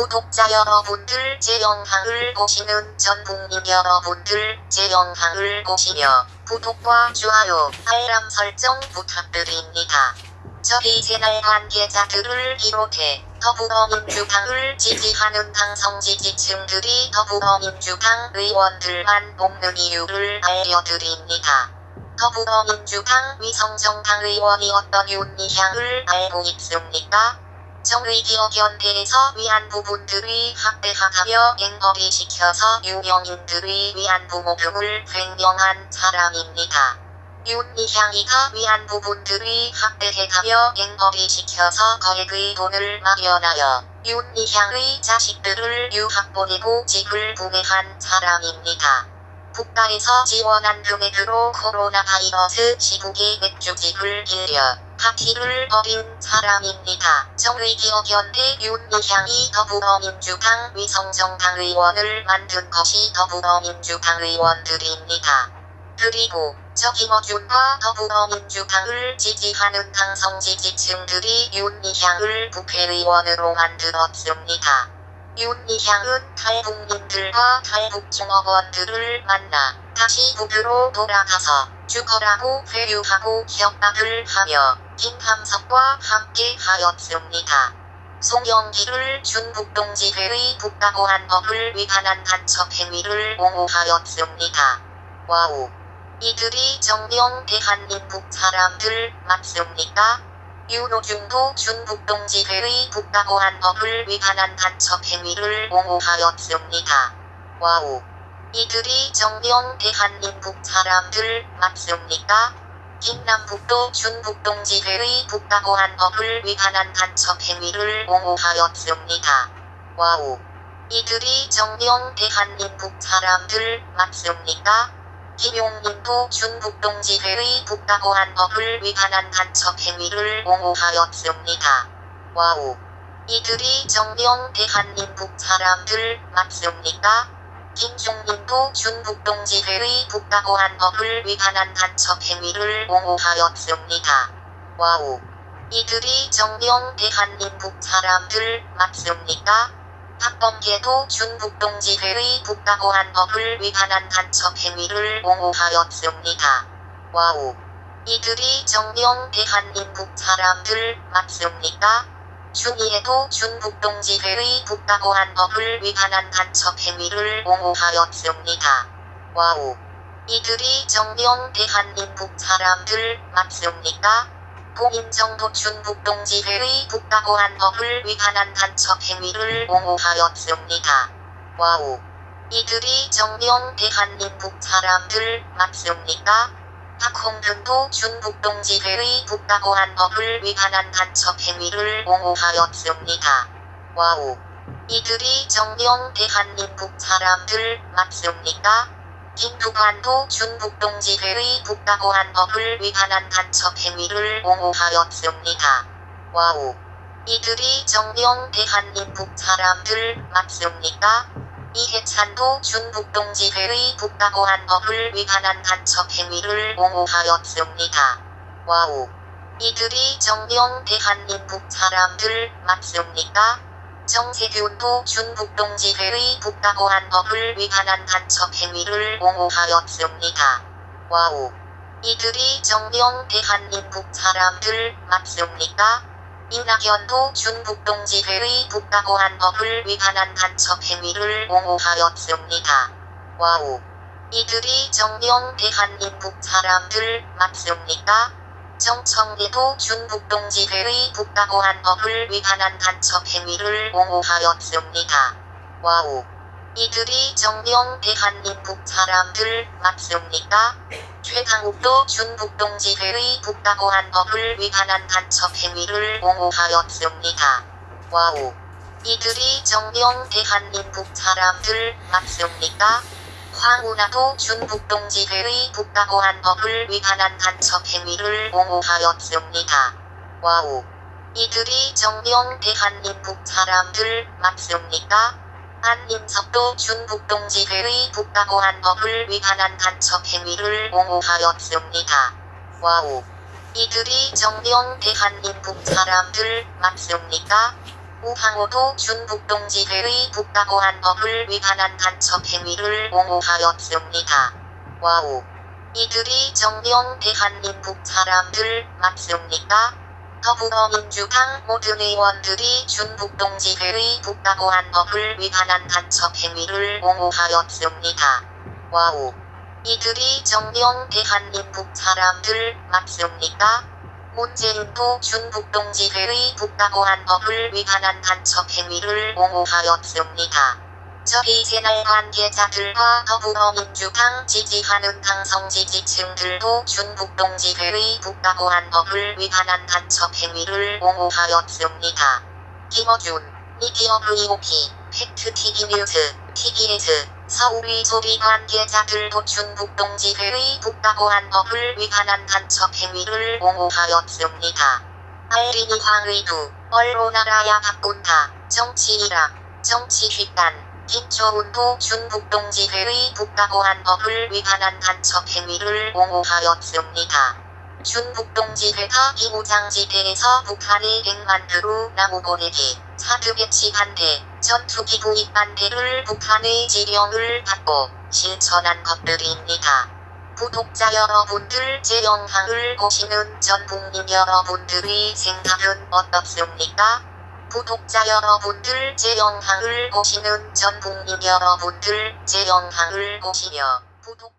구독자 여러분들 제 영상을 보시는 전 국민 여러분들 제 영상을 보시며 구독과 좋아요, 알람 설정 부탁드립니다. 저희 채널 관계자들을 비롯해 더불어민주당을 지지하는 당성 지지층들이 더불어민주당 의원들만 뽑는 이유를 알려드립니다. 더불어민주당 위성정당 의원이 어떤 윤리향을 알고 있습니까? 정의기억연대에서 위안부 분들이 학대하다며 앵벌이 시켜서 유명인들이 위안부 모금을 횡령한 사람입니다. 윤리향이가 위안부 분들이 학대해가며 앵벌이 시켜서 거액의 돈을 마련하여 윤리향의 자식들을 유학 보내고 집을 구매한 사람입니다. 국가에서 지원한 금액으로 코로나 바이러스 시국에 맥주집을 빌려 파티를 벌인 사람입니다. 정의기억연대 윤미향이 더불어민주당 위성정당 의원을 만든 것이 더불어민주당 의원들입니다. 그리고 저김어준과 더불어민주당을 지지하는 당성 지지층들이 윤미향을 국회의원으로 만들었습니다. 윤미향은 탈북민들과 탈북종업원들을 만나 다시 북으로 돌아가서 죽어라고 회유하고 협박을 하며 김함석과 함께 하였습니다. 송영기를 준북동지회의 국가보안법을 위반한 간첩 행위를 옹호하였습니다. wow. 이들이 정녕 대한민국 사람들 맞습니까? 윤호중도 충북동지회의 국가보안법을 위반한 간첩 행위를 옹호하였습니다. wow. 이들이 정녕 대한민국 사람들 맞습니까? 김남국도 충북동지회의 국가보안법을 위반한 간첩 행위를 옹호하였습니다. wow. 이들이 정녕 대한민국 사람들 맞습니까? 김용민도 충북동지회의 국가보안법을 위반한 간첩 행위를 옹호하였습니다. wow. 이들이 정녕 대한민국 사람들 맞습니까? 김종민도 충북동지회의 국가보안법을 위반한 간첩 행위를 옹호하였습니다. wow. 이들이 정녕 대한민국 사람들 맞습니까? 박범계도 충북동지회의 국가보안법을 위반한 간첩 행위를 옹호하였습니다. wow. 이들이 정녕 대한민국 사람들 맞습니까? 추미애도 충북동지회의 국가보안법을 위반한 간첩 행위를 옹호하였습니다. wow. 이들이 정녕 대한민국 사람들 맞습니까? 고민정도 충북동지회의 국가보안법을 위반한 간첩 행위를 옹호하였습니다. wow. 이들이 정녕 대한민국 사람들 맞습니까? 박홍근도 충북동지회의 국가보안법을 위반한 간첩 행위를 옹호하였습니다. wow. 이들이 정녕 대한민국 사람들 맞습니까? 김두관도 충북동지회의 국가보안법을 위반한 간첩 행위를 옹호하였습니다. wow. 이들이 정녕 대한민국 사람들 맞습니까? 이해찬도 충북동지회의 국가보안법을 위반한 간첩 행위를 옹호하였습니다. wow. 이들이 정녕 대한민국 사람들 맞습니까? 정세균도 충북동지회의 국가보안법을 위반한 간첩 행위를 옹호하였습니다. wow. 이들이 정녕 대한민국 사람들 맞습니까? 이낙연도 충북동지회의 국가보안법을 위반한 간첩 행위를 옹호하였습니다. wow. 이들이 정녕 대한민국 사람들 맞습니까? 정청래도 충북동지회의 국가보안법을 위반한 간첩 행위를 옹호하였습니다. wow. 이들이 정녕 대한민국 사람들 맞습니까? 최강욱도 충북동지회의 국가보안법을 위반한 간첩 행위를 옹호하였습니다. wow. 이들이 정녕 대한민국 사람들 맞습니까? 황운하도 충북동지회의 국가보안법을 위반한 간첩 행위를 옹호하였습니다. wow. 이들이 정녕 대한민국 사람들 맞습니까? 안민석도 충북동지회의 국가보안법을 위반한 간첩 행위를 옹호하였습니다. wow. 이들이 정녕 대한민국 사람들 맞습니까? 우상호도 충북동지회의 국가보안법을 위반한 간첩 행위를 옹호하였습니다. wow. 이들이 정녕 대한민국 사람들 맞습니까? 더불어민주당 모든 의원들이 충북동지회의 국가보안법을 위반한 간첩 행위를 옹호하였습니다. wow. 이들이 정녕 대한민국 사람들 맞습니까? 문재인도 충북동지회의 국가보안법을 위반한 간첩 행위를 옹호하였습니다. 저희 채널 관계자들과 더불어민주당 지지하는 강성 지지층들도 충북동지회의 국가보안법을 위반한 간첩 행위를 옹호하였습니다. 김어준, 미디어 VOP, 팩트TV 뉴스, TBS, 서울의 소리 관계자들도 충북동지회의 국가보안법을 위반한 간첩 행위를 옹호하였습니다. 알린이 황의두, 언론 알아야 바꾼다, 정치이락, 정치휘간, 김초운도 준북동지회의 국가보안 법을 위반한 간첩 행위를 옹호하였습니다. 준북동지회가 비무장지대에서 북한의 100만 그루 나무 보내기, 사드 배치 반대, 전투기 구입 반대를 북한의 지령을 받고 실천한 것들입니다. 구독자 여러분들 제 영상을 보시는 전 국민 여러분들의 생각은 어떻습니까? 구독자 여러분들 제 영상을 보시는 전 국민 여러분들 제 영상을 보시며 구독